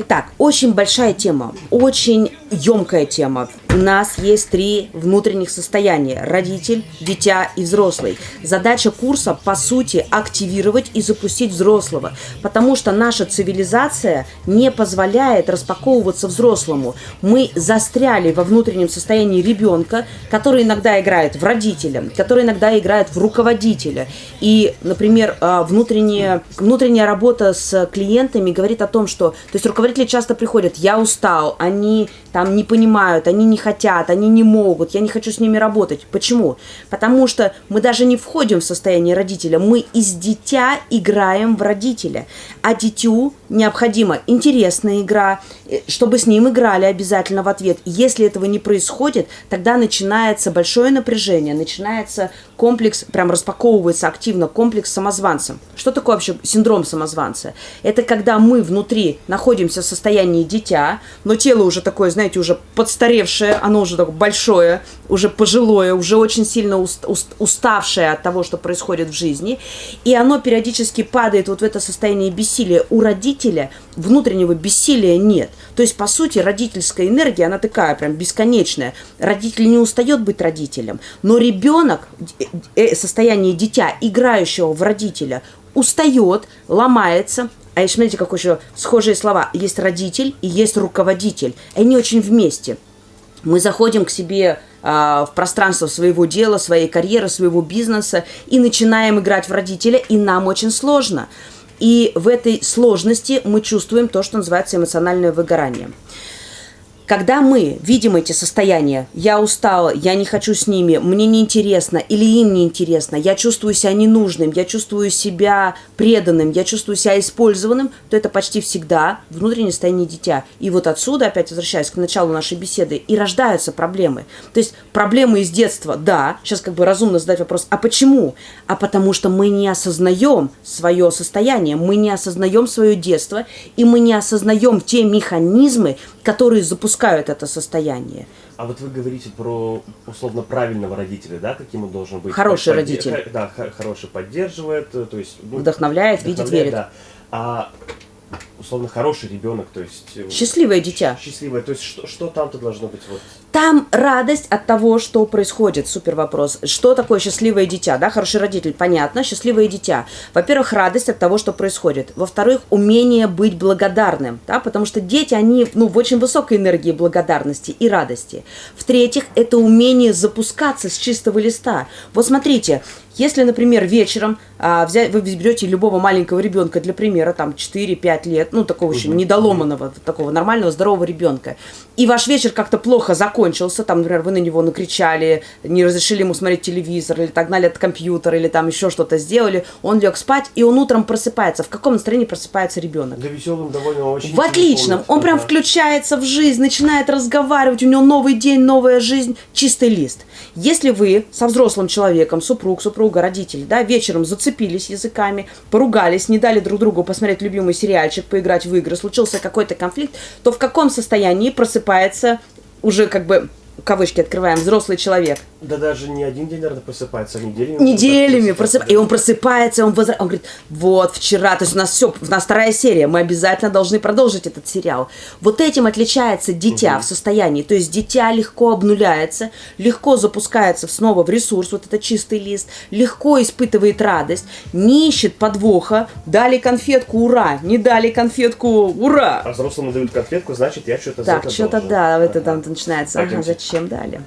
Итак, очень большая тема, очень емкая тема. У нас есть три внутренних состояния. Родитель, дитя и взрослый. Задача курса, по сути, активировать и запустить взрослого. Потому что наша цивилизация не позволяет распаковываться взрослому. Мы застряли во внутреннем состоянии ребенка, который иногда играет в родителя, который иногда играет в руководителя. И, например, а, внутренняя, внутренняя работа с клиентами говорит о том, что... То есть руководители часто приходят, я устал, они не понимают, они не хотят, они не могут, я не хочу с ними работать. Почему? Потому что мы даже не входим в состояние родителя, мы из дитя играем в родителя. А дитю необходима интересная игра, э, чтобы с ним играли обязательно в ответ. Если этого не происходит, тогда начинается большое напряжение, начинается комплекс, прям распаковывается активно комплекс самозванца. Что такое вообще синдром самозванца? Это когда мы внутри находимся в состоянии дитя, но тело уже такое, знаете, уже подстаревшее, оно уже такое большое, уже пожилое, уже очень сильно уст, уст, уставшее от того, что происходит в жизни, и оно периодически падает вот в это состояние бессилия. У родителя внутреннего бессилия нет. То есть, по сути, родительская энергия, она такая прям бесконечная. Родитель не устает быть родителем, но ребенок, э, состояние дитя, играющего в родителя, устает, ломается, а еще смотрите, как еще схожие слова. Есть родитель и есть руководитель. Они очень вместе. Мы заходим к себе а, в пространство своего дела, своей карьеры, своего бизнеса и начинаем играть в родителя, и нам очень сложно. И в этой сложности мы чувствуем то, что называется эмоциональное выгорание. Когда мы видим эти состояния, я устала, я не хочу с ними, мне неинтересно или им неинтересно, я чувствую себя ненужным, я чувствую себя преданным, я чувствую себя использованным, то это почти всегда внутреннее состояние дитя. И вот отсюда, опять возвращаясь к началу нашей беседы, и рождаются проблемы. То есть проблемы из детства, да, сейчас как бы разумно задать вопрос, а почему? А потому что мы не осознаем свое состояние, мы не осознаем свое детство, и мы не осознаем те механизмы, которые запускают это состояние. А вот вы говорите про условно правильного родителя, да, каким он должен быть? Хороший Подде... родитель. Да, хороший поддерживает, то есть... Ну, вдохновляет, вдохновляет, видит, верит. Да. А условно хороший ребенок, то есть... Э, Счастливое дитя. Счастливое, то есть что, что там-то должно быть вот... Там радость от того, что происходит. Супер вопрос. Что такое счастливое дитя? Да, хороший родитель, понятно. Счастливое дитя. Во-первых, радость от того, что происходит. Во-вторых, умение быть благодарным. Да, потому что дети, они ну, в очень высокой энергии благодарности и радости. В-третьих, это умение запускаться с чистого листа. Вот смотрите, если, например, вечером а, взять, вы берете любого маленького ребенка, для примера, там 4-5 лет, ну, такого еще недоломанного, такого нормального, здорового ребенка, и ваш вечер как-то плохо закончился, там, например, вы на него накричали, не разрешили ему смотреть телевизор, или так гнали от компьютера, или там еще что-то сделали, он лег спать, и он утром просыпается. В каком настроении просыпается ребенок? Да веселым довольно очень. В отличном. Он прям включается в жизнь, начинает разговаривать, у него новый день, новая жизнь, чистый лист. Если вы со взрослым человеком, супруг, супруга, родители, да, вечером зацепились языками, поругались, не дали друг другу посмотреть любимый сериальчик, поиграть в игры, случился какой-то конфликт, то в каком состоянии просыпается уже как бы кавычки открываем, взрослый человек. Да даже не один день, наверное, просыпается, а неделями. Неделями просыпается. И он просыпается, он, возра... он говорит, вот вчера, то есть у нас все, у нас вторая серия, мы обязательно должны продолжить этот сериал. Вот этим отличается дитя угу. в состоянии. То есть дитя легко обнуляется, легко запускается снова в ресурс, вот это чистый лист, легко испытывает радость, не ищет подвоха, дали конфетку, ура, не дали конфетку, ура. А взрослому дают конфетку, значит, я что-то Так, что-то да, это там начинается, ага, зачем дали.